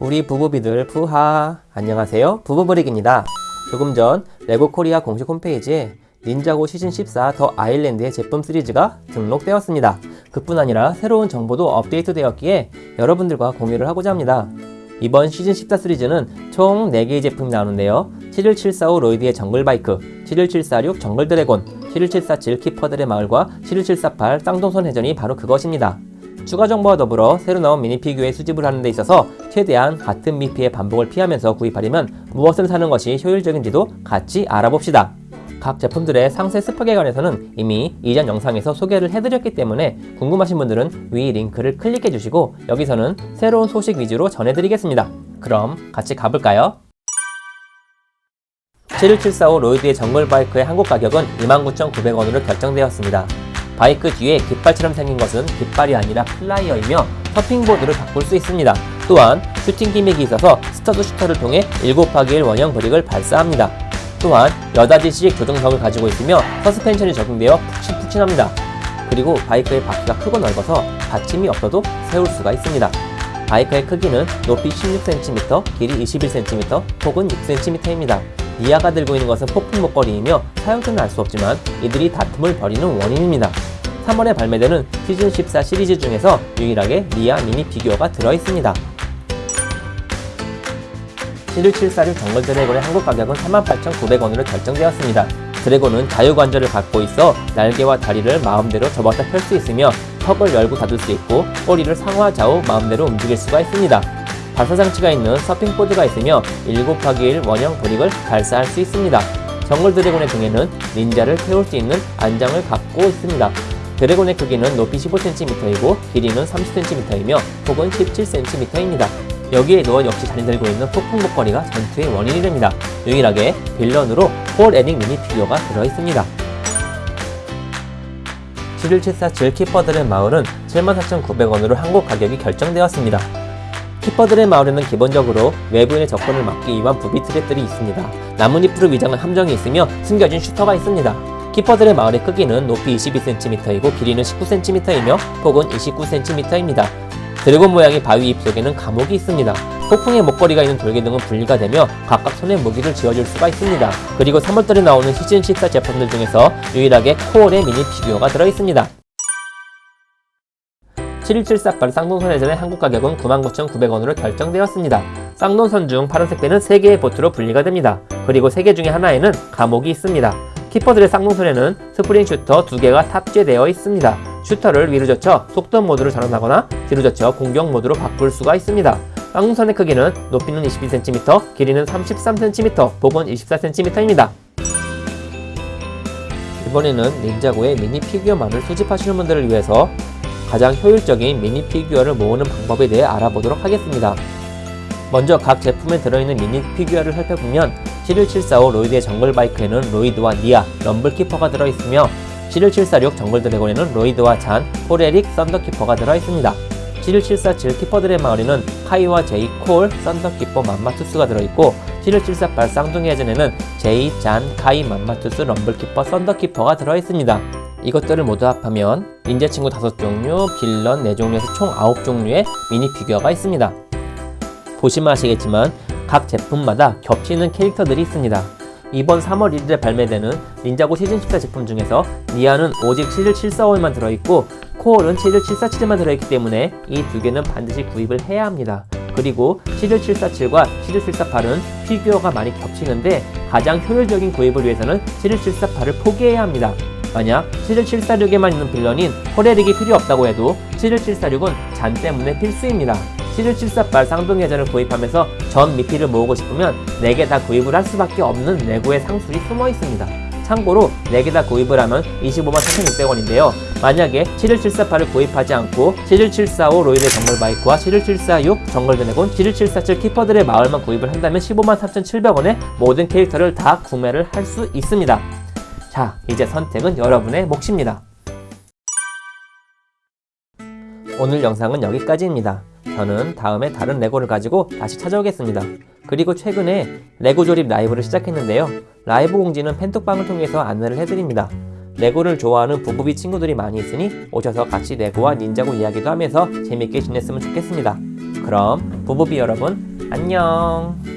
우리 부부비들 푸하. 안녕하세요. 부부브릭입니다. 조금 전 레고 코리아 공식 홈페이지에 닌자고 시즌 14 The Island의 제품 시리즈가 등록되었습니다. 그뿐 아니라 새로운 정보도 업데이트 되었기에 여러분들과 공유를 하고자 합니다. 이번 시즌 14 시리즈는 총 4개의 제품이 나오는데요. 71745 로이드의 정글바이크 71746 정글드래곤 71747 키퍼들의 마을과 71748 쌍동선 해전이 바로 그것입니다 추가 정보와 더불어 새로 나온 미니피규어의 수집을 하는 데 있어서 최대한 같은 미피의 반복을 피하면서 구입하려면 무엇을 사는 것이 효율적인지도 같이 알아봅시다. 각 제품들의 상세 스펙에 관해서는 이미 이전 영상에서 소개를 해드렸기 때문에 궁금하신 분들은 위 링크를 클릭해 주시고 여기서는 새로운 소식 위주로 전해드리겠습니다. 그럼 같이 가볼까요? 71745 로이드의 정글 바이크의 한국 가격은 29,900원으로 결정되었습니다. 바이크 뒤에 깃발처럼 생긴 것은 깃발이 아니라 flyer이며 서핑보드를 바꿀 수 있습니다. 또한 슈팅 gimmick이 있어서 stud shooter를 통해 7곱하기1 원형 brick을 발사합니다. 또한 여닫이식 조종석을 가지고 있으며 서스펜션이 적용되어 푹신푹신합니다. 그리고 바이크의 바퀴가 크고 넓어서 받침이 없어도 세울 수가 있습니다. 바이크의 크기는 높이 16cm, 길이 21cm, 폭은 6cm입니다. 니아가 들고 있는 것은 폭풍 목걸이이며 사용처는 알 수 없지만 이들이 다툼을 벌이는 원인입니다. 3월에 발매되는 시즌 14 시리즈 중에서 유일하게 니아 미니 피규어가 들어있습니다. 71746 정글 드래곤의 한국 가격은 38,900원으로 결정되었습니다. 드래곤은 자유관절을 갖고 있어 날개와 다리를 마음대로 접었다 펼 수 있으며 턱을 열고 닫을 수 있고 꼬리를 상하 좌우 마음대로 움직일 수가 있습니다. 발사장치가 있는 서핑보드가 있으며 7곱하기1 원형 brick을 발사할 수 있습니다. 정글 드래곤의 등에는 닌자를 태울 수 있는 안장을 갖고 있습니다. 드래곤의 크기는 높이 15cm이고 길이는 30cm이며 폭은 17cm입니다. 여기에 누워 역시 잔이 들고 있는 폭풍 목걸이가 전투의 원인이 됩니다. 유일하게 villain으로 폴에릭 미니 피규어가 들어있습니다. 71747 키퍼들의 마을은 74,900원으로 한국 가격이 결정되었습니다. 키퍼들의 마을에는 기본적으로 외부인의 접근을 막기 위한 부비 트랩들이 있습니다. 나뭇잎으로 위장한 함정이 있으며 숨겨진 shooter가 있습니다. 키퍼들의 마을의 크기는 높이 22cm이고 길이는 19cm이며 폭은 29cm입니다. 드래곤 모양의 바위 입 속에는 감옥이 있습니다. 폭풍의 목걸이가 있는 돌기둥은 분리가 되며 각각 손에 무기를 쥐어줄 수가 있습니다. 그리고 3월달에 나오는 시즌 14 제품들 중에서 유일하게 콜의 미니 피규어가 들어있습니다. 71748 쌍동선 해전의 한국 가격은 99,900원으로 결정되었습니다. 쌍동선 중 파란색 배는 3개의 보트로 분리가 됩니다. 그리고 3개 중에 하나에는 감옥이 있습니다. 키퍼들의 쌍동선에는 spring shooter 2개가 탑재되어 있습니다. shooter를 위로 젖혀 속도 모드로 전환하거나 뒤로 젖혀 공격 모드로 바꿀 수가 있습니다. 쌍동선의 크기는 높이는 22cm, 길이는 33cm, 폭은 24cm입니다. 이번에는 닌자고의 미니 피규어만을 수집하시는 분들을 위해서 가장 효율적인 미니 피규어를 모으는 방법에 대해 알아보도록 하겠습니다. 먼저 각 제품에 들어있는 미니 피규어를 살펴보면 71745 로이드의 정글 바이크에는 로이드와 니야, 럼블키퍼가 들어있으며 71746 정글 드래곤에는 로이드와 잔, 폴에릭, 썬더키퍼가 들어있습니다. 71747 키퍼들의 마을에는 카이와 제이, 콜, 썬더키퍼, 맘마투스가 들어있고 71748 쌍동선 해전에는 제이, 잔, 카이, 맘마투스, 럼블키퍼, 썬더키퍼가 들어있습니다. 이것들을 모두 합하면 닌자 친구 5종류, 빌런 4종류에서 총 9종류의 미니 피규어가 있습니다. 보시면 아시겠지만 각 제품마다 겹치는 캐릭터들이 있습니다. 이번 3월 1일에 발매되는 닌자고 시즌 14 제품 중에서 니야는 오직 71745에만 들어있고 콜은 71747에만 들어있기 때문에 이 두 개는 반드시 구입을 해야 합니다. 그리고 71747과 71748은 피규어가 많이 겹치는데 가장 효율적인 구입을 위해서는 71748을 포기해야 합니다. 만약 71746에만 있는 villain인 호레릭이 필요 없다고 해도 71746은 잔 때문에 필수입니다. 71748 쌍둥이회전을 구입하면서 전 미피를 모으고 싶으면 4개 다 구입을 할 수밖에 없는 내구의 상술이 숨어 있습니다. 참고로 4개 다 구입을 하면 25만 4,600원인데요. 만약에 71748을 구입하지 않고 71745 로이드 정글 바이크와 71746 정글 드래곤, 71747 키퍼들의 마을만 구입을 한다면 15만 3,700원에 모든 캐릭터를 다 구매를 할 수 있습니다. 자, 이제 선택은 여러분의 몫입니다. 오늘 영상은 여기까지입니다. 저는 다음에 다른 레고를 가지고 다시 찾아오겠습니다. 그리고 최근에 레고 조립 라이브를 시작했는데요. 라이브 공지는 팬톡방을 통해서 안내를 해드립니다. 레고를 좋아하는 부부비 친구들이 많이 있으니 오셔서 같이 레고와 닌자고 이야기도 하면서 재밌게 지냈으면 좋겠습니다. 그럼 부부비 여러분 안녕.